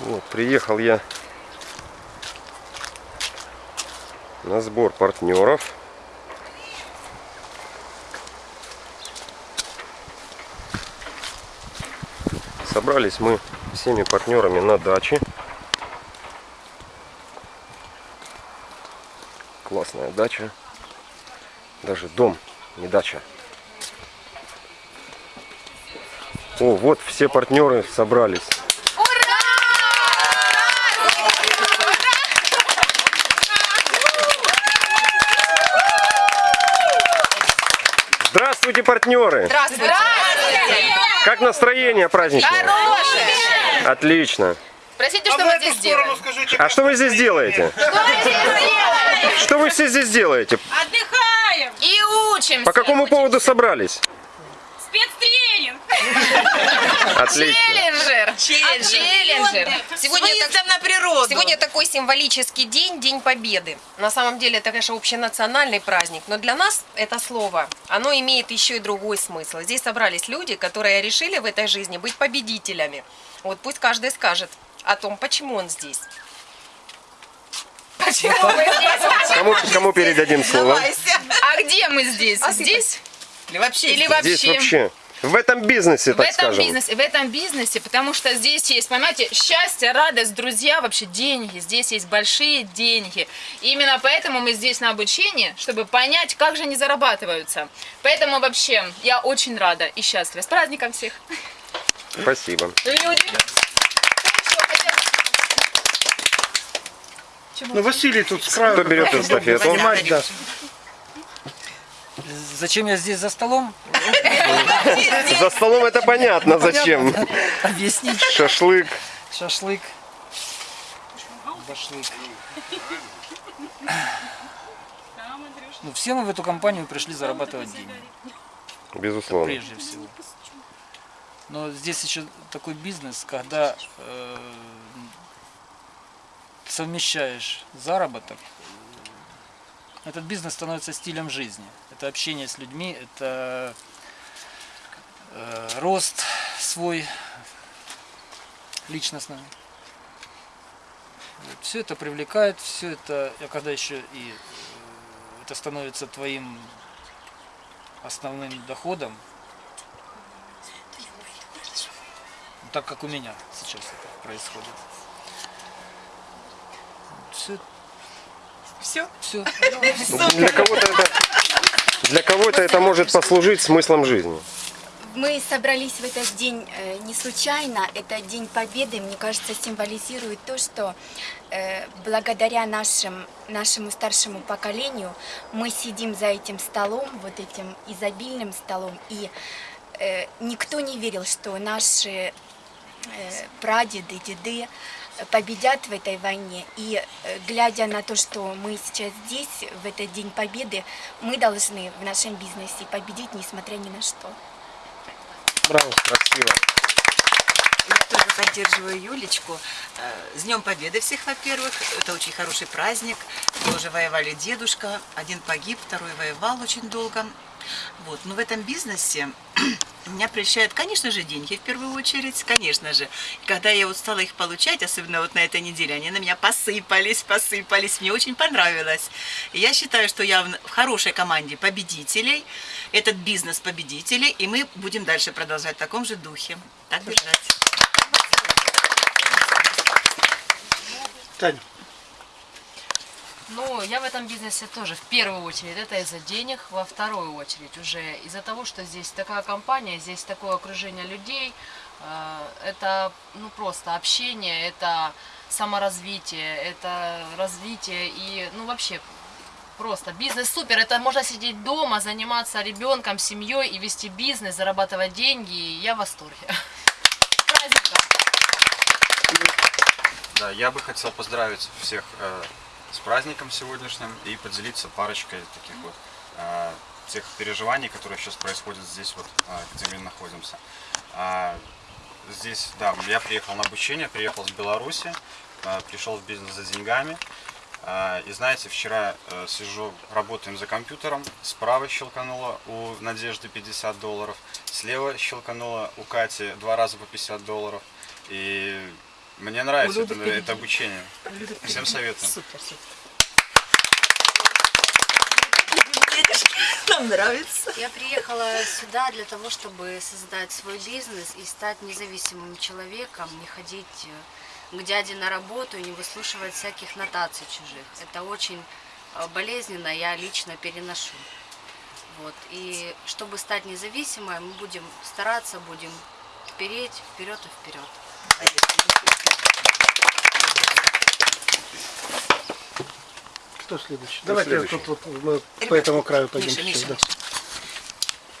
Вот, приехал я на сбор партнеров. Собрались мы всеми партнерами на даче. Классная дача. Даже дом, не дача. О, вот все партнеры собрались. Здравствуйте, партнеры! Здравствуйте. Как настроение праздничное? Хорошие. Отлично. Простите, что мы здесь делаем? А что вы здесь делаете? Что вы все здесь делаете? Отдыхаем! И учимся. По какому поводу собрались? Спецтренинг! Отлично. Челленджер. Челленджер. Сегодня, так- на природу! сегодня такой символический день, День Победы. На самом деле это, конечно, общенациональный праздник, но для нас это слово, оно имеет еще и другой смысл. Здесь собрались люди, которые решили в этой жизни быть победителями. Вот пусть каждый скажет о том, почему он здесь. Почему мы здесь? Кому, кому передадим слово? А где мы здесь? Здесь? Или вообще? Или вообще? Здесь вообще. В этом бизнесе, В так этом скажем. бизнесе, в этом бизнесе, потому что здесь есть, понимаете, счастье, радость, друзья, вообще деньги. Здесь есть большие деньги. И именно поэтому мы здесь на обучении, чтобы понять, как же они зарабатываются. Поэтому вообще я очень рада и счастлива. С праздником всех. Спасибо. Люди. Ну, Василий тут с краю. Кто берет эстафету? Понимать даст. Зачем я здесь за столом? За столом это понятно, зачем. Объяснить. Шашлык. Шашлык. Башлык. Ну, все мы в эту компанию пришли зарабатывать деньги, Безусловно. прежде всего. Но здесь еще такой бизнес, когда э, совмещаешь заработок, этот бизнес становится стилем жизни. Это общение с людьми, это э, рост свой личностный. Все это привлекает, все это, а когда еще и э, это становится твоим основным доходом, ну, так как у меня сейчас это происходит. Все, Все. все. Для кого-то это, для кого-то это может послужить смыслом жизни. Мы собрались в этот день э, не случайно. Это День Победы, мне кажется, символизирует то, что э, благодаря нашим, нашему старшему поколению мы сидим за этим столом, вот этим изобильным столом, и э, никто не верил, что наши прадеды, деды победят в этой войне. И глядя на то, что мы сейчас здесь, в этот День Победы, мы должны в нашем бизнесе победить, несмотря ни на что. Браво. Красиво. Я тоже поддерживаю Юлечку. Э, С Днем Победы всех, во-первых. Это очень хороший праздник. Тоже воевали дедушка. Один погиб, второй воевал очень долго. Вот. Но в этом бизнесе меня прельщают, конечно же, деньги в первую очередь, конечно же. И когда я вот стала их получать, особенно вот на этой неделе, они на меня посыпались, посыпались. Мне очень понравилось. И я считаю, что я в хорошей команде победителей. Этот бизнес победителей. И мы будем дальше продолжать в таком же духе. Так держать. Таня. Ну, я в этом бизнесе тоже в первую очередь. Это из-за денег, во вторую очередь уже из-за того, что здесь такая компания, здесь такое окружение людей. э, Это ну просто общение, это саморазвитие, это развитие и ну вообще просто бизнес супер. Это можно сидеть дома, заниматься ребенком, семьей и вести бизнес, зарабатывать деньги. И я в восторге. Да, я бы хотел поздравить всех э, с праздником сегодняшним и поделиться парочкой таких вот э, тех переживаний, которые сейчас происходят здесь, вот, э, где мы находимся. А, здесь, да, я приехал на обучение, приехал с Беларуси, э, пришел в бизнес за деньгами. А, И знаете, вчера э, сижу, работаем за компьютером, справа щелкануло у Надежды 50 долларов, слева щелкануло у Кати два раза по 50 долларов. И Мне нравится это, это обучение. Всем советую. Нам нравится. Я приехала сюда для того, чтобы создать свой бизнес и стать независимым человеком, не ходить э, к дяде на работу и не выслушивать всяких нотаций чужих. Это очень э, болезненно, я лично переношу. Вот. И чтобы стать независимой, мы будем стараться, будем впереть, вперед и вперед. Кто следующий? Давайте тут вот мы по этому краю пойдем. Миша, сейчас, Миша,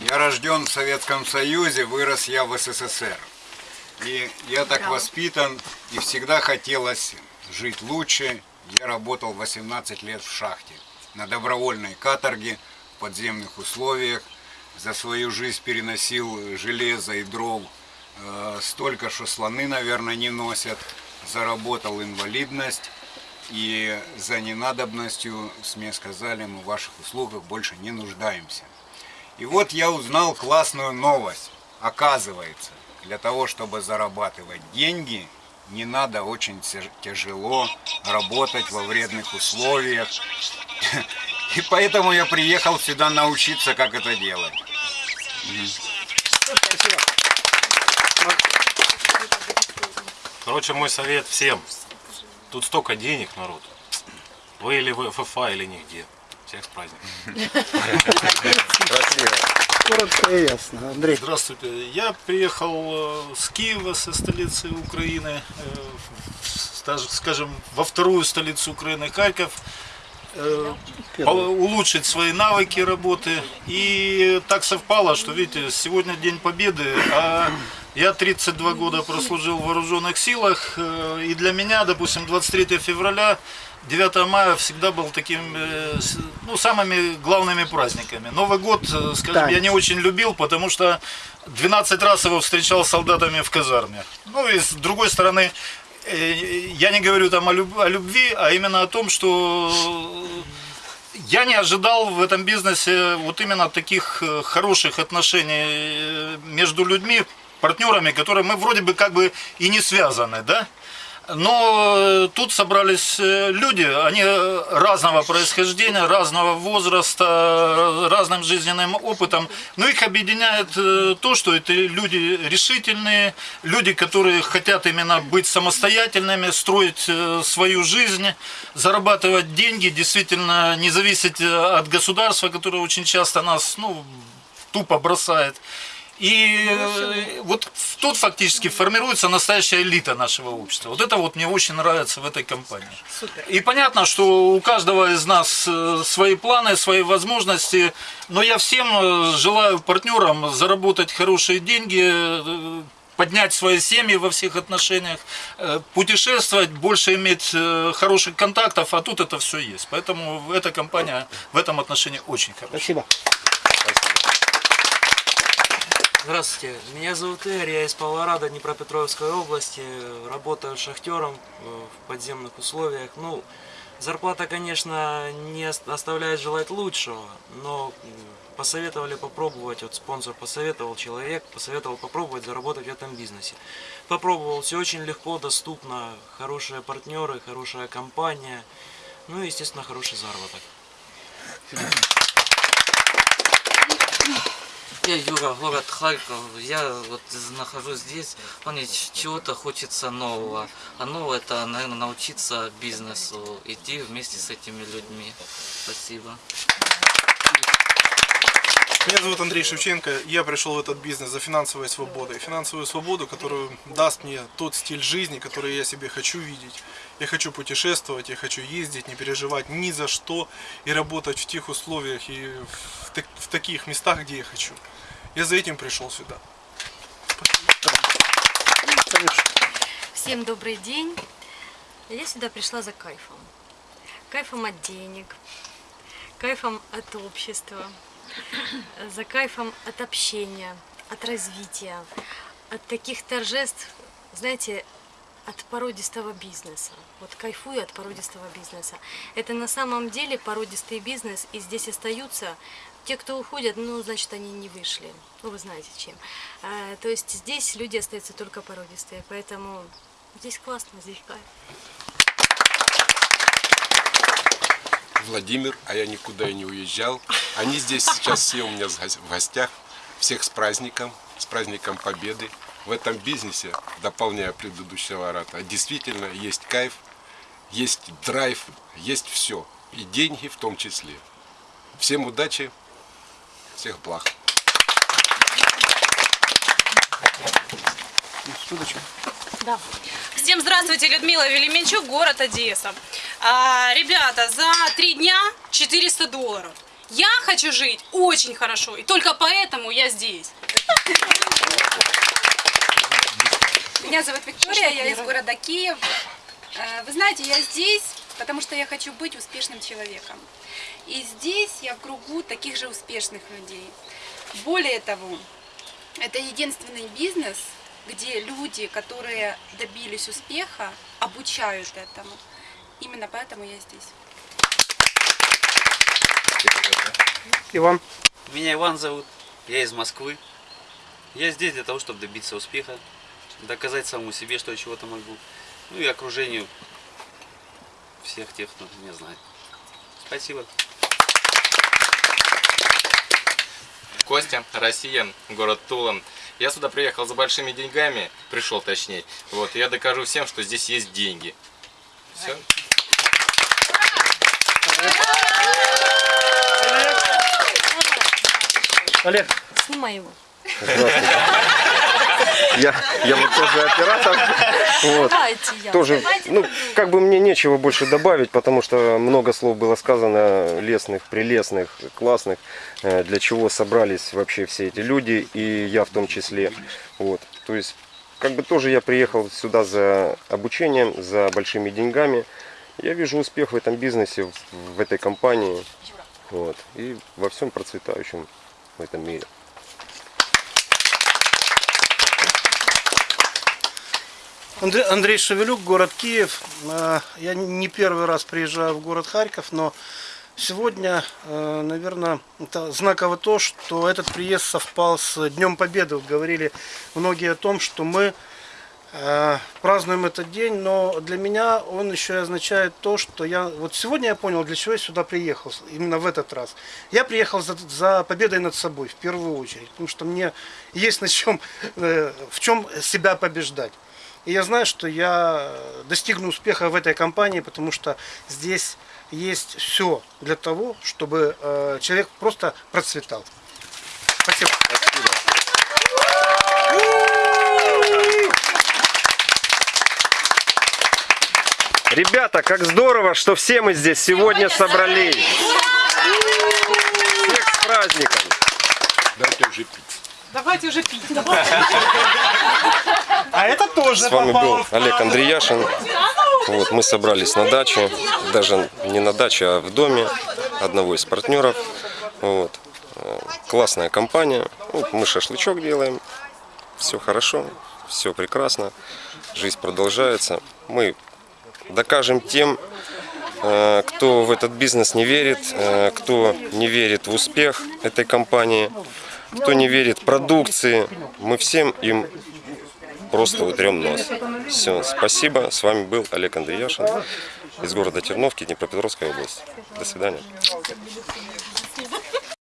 да. Я рожден в Советском Союзе, вырос я в СССР. И я так воспитан, и всегда хотелось жить лучше. Я работал 18 лет в шахте, на добровольной каторге, в подземных условиях. За свою жизнь переносил железо и дров э, столько, что слоны, наверное, не носят. Заработал инвалидность. И за ненадобностью, мне сказали, мы в ваших услугах больше не нуждаемся. И вот я узнал классную новость. Оказывается, для того, чтобы зарабатывать деньги, не надо очень тяж- тяжело работать во вредных условиях. И поэтому я приехал сюда научиться, как это делать. Короче, мой совет всем. Тут столько денег, народ. Вы или в ФФА, или нигде. Всех с праздником. Красиво. Коротко и ясно. Андрей. Здравствуйте. Я приехал э, с Киева, со столицы Украины, э, скажем, во вторую столицу Украины, Харьков, улучшить свои навыки работы. И так совпало, что, видите, сегодня День Победы, а я 32 года прослужил в вооруженных силах, э, и для меня, допустим, 23 февраля 9 мая всегда был таким, э, ну, самыми главными праздниками. Новый год, э, скажем, я не очень любил, потому что 12 раз его встречал с солдатами в казарме. Ну и с другой стороны, э, я не говорю там о, люб- о любви, а именно о том, что я не ожидал в этом бизнесе вот именно таких э, хороших отношений э, между людьми, партнерами, которые мы вроде бы как бы и не связаны, да? Но э, тут собрались э, люди, они э, разного происхождения, разного возраста, разным жизненным опытом. Но их объединяет то, что это люди решительные, люди, которые хотят именно быть самостоятельными, строить свою жизнь, зарабатывать деньги, действительно не зависеть от государства, которое очень часто нас ну, тупо бросает. И э, вот тут фактически формируется настоящая элита нашего общества. Вот это вот мне очень нравится в этой компании. И понятно, что у каждого из нас э, свои планы, свои возможности, но я всем э, желаю партнерам заработать хорошие деньги, поднять свои семьи во всех отношениях, путешествовать, больше иметь хороших контактов, а тут это все есть. Поэтому эта компания в этом отношении очень хорошая. Спасибо. Здравствуйте, меня зовут Игорь, я из Павлорада, Днепропетровской области, работаю шахтером э, в подземных условиях. Ну, зарплата, конечно, не ос- оставляет желать лучшего, но посоветовали попробовать, вот спонсор посоветовал, человек посоветовал попробовать заработать в этом бизнесе. Попробовал, все очень легко, доступно, хорошие партнеры, хорошая компания, ну и, естественно, хороший заработок. Я Юра, город Харьков. Я вот нахожусь здесь. Мне чего-то хочется нового. А новое это, наверное, научиться бизнесу, идти вместе с этими людьми. Спасибо. Меня зовут Андрей Шевченко. Я пришел в этот бизнес за финансовой свободой. Финансовую свободу, которую даст мне тот стиль жизни, который я себе хочу видеть. Я хочу путешествовать, я хочу ездить, не переживать ни за что и работать в тех условиях и в, так- в таких местах, где я хочу. Я за этим пришел сюда. Всем добрый день. Я сюда пришла за кайфом. Кайфом от денег, кайфом от общества, за кайфом от общения, от развития, от таких торжеств, знаете, от породистого бизнеса. Вот кайфую от породистого бизнеса. Это на самом деле породистый бизнес, и здесь остаются те, кто уходят, ну, значит, они не вышли. Ну, вы знаете чем. А, то есть здесь люди остаются только породистые, поэтому Здесь классно, здесь кайф. Владимир, а я никуда и не уезжал. Они здесь сейчас все у меня в гостях. Всех с праздником, с праздником Победы. В этом бизнесе, дополняя предыдущего ората, действительно есть кайф, есть драйв, есть все. И деньги в том числе. Всем удачи, всех благ. Да. Всем здравствуйте, Людмила Велименчук, город Одесса. А, ребята, за три дня 400 долларов. Я хочу жить очень хорошо, и только поэтому я здесь. Меня зовут Виктория, я из города Киев. Э, Вы знаете, я здесь, потому что я хочу быть успешным человеком. И здесь я в кругу таких же успешных людей. Более того, это единственный бизнес, где люди, которые добились успеха, обучают этому. Именно поэтому я здесь. Иван. Меня Иван зовут, я из Москвы. Я здесь для того, чтобы добиться успеха, доказать самому себе, что я чего-то могу. Ну и окружению всех тех, кто меня знает. Спасибо. Костя, Россия, город Тула. Я сюда приехал за большими деньгами, пришел точнее. Вот, я докажу всем, что здесь есть деньги. Все. Олег. Снимай его. Я, я вот тоже оператор. Вот. Тоже, ну, как бы мне нечего больше добавить, потому что много слов было сказано, лестных, прелестных, классных, э, для чего собрались вообще все эти люди, и я в том числе. Вот. То есть, как бы тоже я приехал сюда за обучением, за большими деньгами. Я вижу успех в этом бизнесе, в, в этой компании, вот, и во всем процветающем в этом мире. Андрей, Шевелюк, город Киев. Э, Я не первый раз приезжаю в город Харьков, но сегодня, э, наверное, это знаково то, что этот приезд совпал с Днем Победы. Говорили многие о том, что мы празднуем этот день, но для меня он еще и означает то, что я... Вот сегодня я понял, для чего я сюда приехал, именно в этот раз. Я приехал за, за победой над собой, в первую очередь, потому что мне есть на чем, в чем себя побеждать. И я знаю, что я достигну успеха в этой компании, потому что здесь есть все для того, чтобы э, человек просто процветал. Спасибо. Ребята, как здорово, что все мы здесь сегодня собрались. Всех с праздником. Дайте уже пить. Давайте уже пить. А это тоже С вами был Олег. Андреяшин. Вот, мы собрались на даче, даже не на даче, а в доме одного из партнеров. Вот. Классная компания. Вот, мы шашлычок делаем. Все хорошо, все прекрасно. Жизнь продолжается. Мы докажем тем, э, кто в этот бизнес не верит, э, кто не верит в успех этой компании, кто не верит продукции. Мы всем им просто утрем нос. Все, спасибо. С вами был Олег Андреяшин из города Терновки, Днепропетровской области. До свидания.